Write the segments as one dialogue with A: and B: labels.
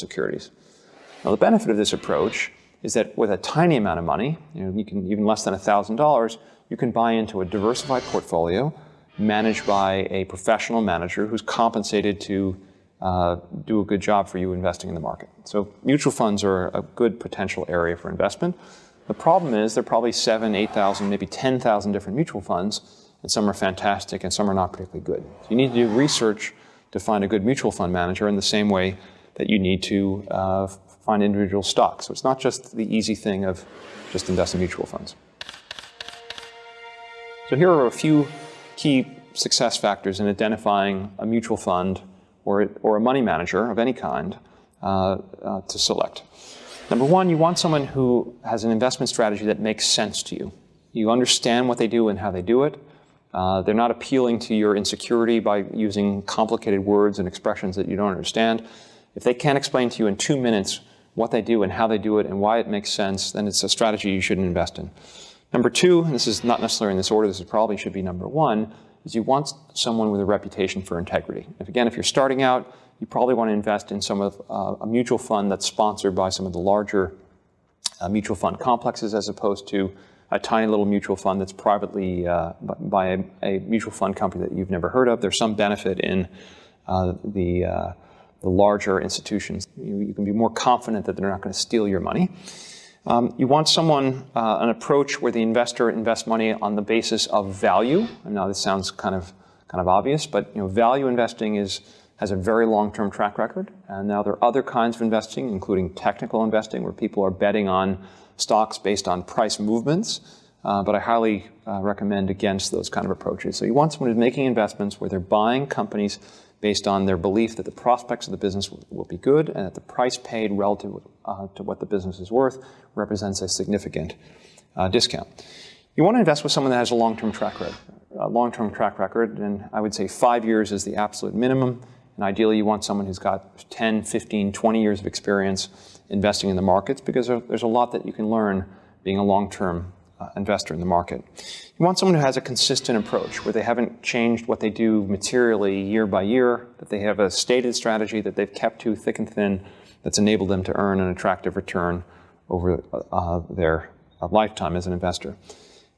A: securities. Now, the benefit of this approach is that with a tiny amount of money, you, know, you can even less than $1,000, you can buy into a diversified portfolio managed by a professional manager who's compensated to uh, do a good job for you investing in the market. So mutual funds are a good potential area for investment. The problem is there are probably seven, 8,000, maybe 10,000 different mutual funds, and some are fantastic and some are not particularly good. So you need to do research to find a good mutual fund manager in the same way that you need to uh, find individual stocks. So it's not just the easy thing of just invest in mutual funds. So here are a few key success factors in identifying a mutual fund or, or a money manager of any kind uh, uh, to select. Number one, you want someone who has an investment strategy that makes sense to you. You understand what they do and how they do it. Uh, they're not appealing to your insecurity by using complicated words and expressions that you don't understand. If they can't explain to you in two minutes what they do and how they do it and why it makes sense, then it's a strategy you shouldn't invest in. Number two, and this is not necessarily in this order, this is probably should be number one, is you want someone with a reputation for integrity. If again, if you're starting out, you probably want to invest in some of uh, a mutual fund that's sponsored by some of the larger uh, mutual fund complexes as opposed to a tiny little mutual fund that's privately uh, by a, a, mutual fund company that you've never heard of. There's some benefit in uh, the, uh, the larger institutions. You, you, can be more confident that they're not going to steal your money. Um, you want someone, uh, an approach where the investor invests money on the basis of value. And now this sounds kind of, kind of obvious, but you know, value investing is, has a very long-term track record. And now there are other kinds of investing, including technical investing, where people are betting on stocks based on price movements. Uh, but I highly uh, recommend against those kind of approaches. So you want someone who's making investments where they're buying companies based on their belief that the prospects of the business will be good and that the price paid relative uh, to what the business is worth represents a significant uh, discount. You want to invest with someone that has a long-term track record. A long-term track record, and I would say five years is the absolute minimum. And ideally, you want someone who's got 10, 15, 20 years of experience investing in the markets because there's a lot that you can learn being a long-term uh, investor in the market. You want someone who has a consistent approach, where they haven't changed what they do materially year by year, that they have a stated strategy that they've kept to thick and thin that's enabled them to earn an attractive return over uh, their uh, lifetime as an investor.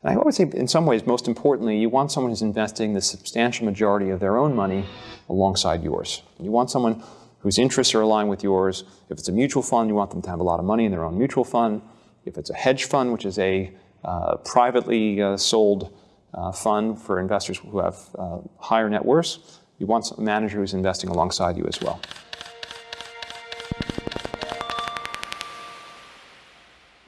A: And I would say, in some ways, most importantly, you want someone who's investing the substantial majority of their own money alongside yours. You want someone whose interests are aligned with yours. If it's a mutual fund, you want them to have a lot of money in their own mutual fund. If it's a hedge fund, which is a privately uh, sold uh, fund for investors who have higher net worths. You want a manager who's investing alongside you as well.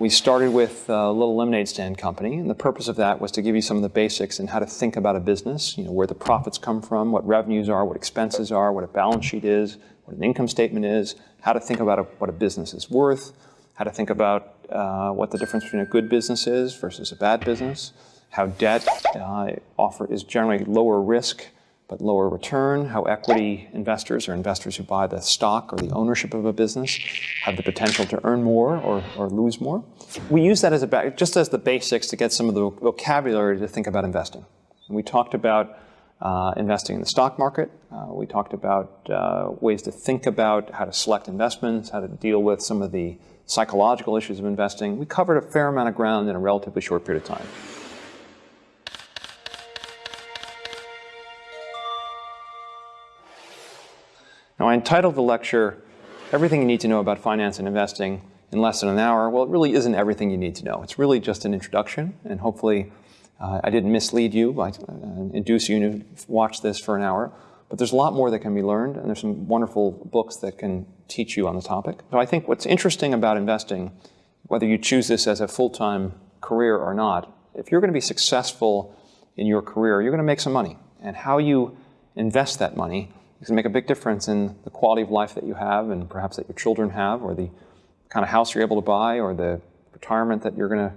A: We started with a little lemonade stand company, and the purpose of that was to give you some of the basics in how to think about a business, you know, where the profits come from, what revenues are, what expenses are, what a balance sheet is, what an income statement is, how to think about a, what a business is worth, how to think about uh, what the difference between a good business is versus a bad business, how debt uh, offer is generally lower risk but lower return, how equity investors or investors who buy the stock or the ownership of a business have the potential to earn more or, or lose more. We use that as a just as the basics to get some of the vocabulary to think about investing. And we talked about uh, investing in the stock market. Uh, we talked about uh, ways to think about how to select investments, how to deal with some of the psychological issues of investing. We covered a fair amount of ground in a relatively short period of time. Now, I entitled the lecture, Everything You Need to Know About Finance and Investing in Less Than an Hour. Well, it really isn't everything you need to know. It's really just an introduction, and hopefully uh, I didn't mislead you by uh, induce you to watch this for an hour. But there's a lot more that can be learned, and there's some wonderful books that can teach you on the topic. So I think what's interesting about investing, whether you choose this as a full-time career or not, if you're going to be successful in your career, you're going to make some money. And how you invest that money is going to make a big difference in the quality of life that you have and perhaps that your children have, or the kind of house you're able to buy, or the retirement that you're going to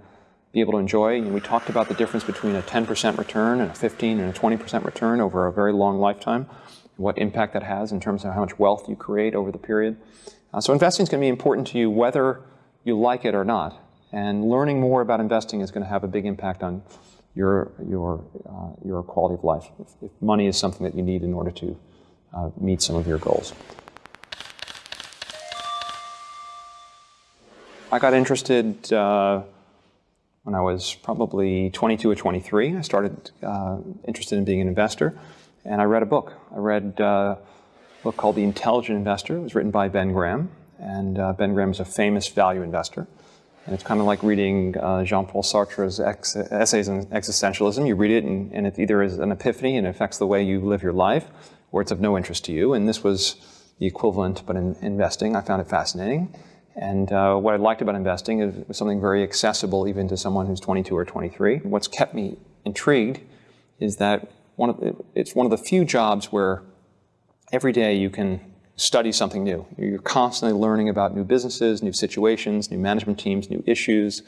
A: be able to enjoy. And we talked about the difference between a 10% return and a 15 and a 20% return over a very long lifetime, what impact that has in terms of how much wealth you create over the period. Uh, so investing is going to be important to you whether you like it or not. And learning more about investing is going to have a big impact on your, your, uh, your quality of life, if, if, money is something that you need in order to uh, meet some of your goals. I got interested uh, when I was probably 22 or 23. I started uh, interested in being an investor, and I read a book. I read uh, a book called The Intelligent Investor. It was written by Ben Graham, and uh, Ben Graham is a famous value investor. And it's kind of like reading uh, Jean-Paul Sartre's essays on existentialism. You read it, and, and it either is an epiphany and affects the way you live your life, or it's of no interest to you. And this was the equivalent, but in investing, I found it fascinating. And uh, what I liked about investing is it was something very accessible even to someone who's 22 or 23. What's kept me intrigued is that one of the, it's one of the few jobs where every day you can study something new. You're constantly learning about new businesses, new situations, new management teams, new issues.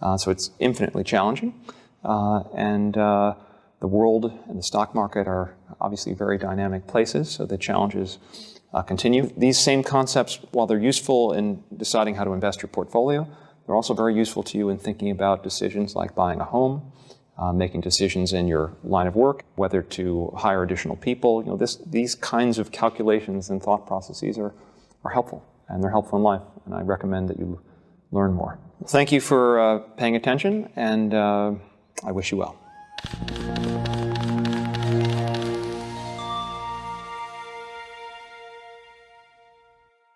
A: Uh, so it's infinitely challenging. Uh, and uh, the world and the stock market are obviously very dynamic places, so the challenges uh, continue. These same concepts, while they're useful in deciding how to invest your portfolio, they're also very useful to you in thinking about decisions like buying a home, uh, making decisions in your line of work, whether to hire additional people. You know, this, these kinds of calculations and thought processes are, are helpful, and they're helpful in life, and I recommend that you learn more. Thank you for uh, paying attention, and uh, I wish you well.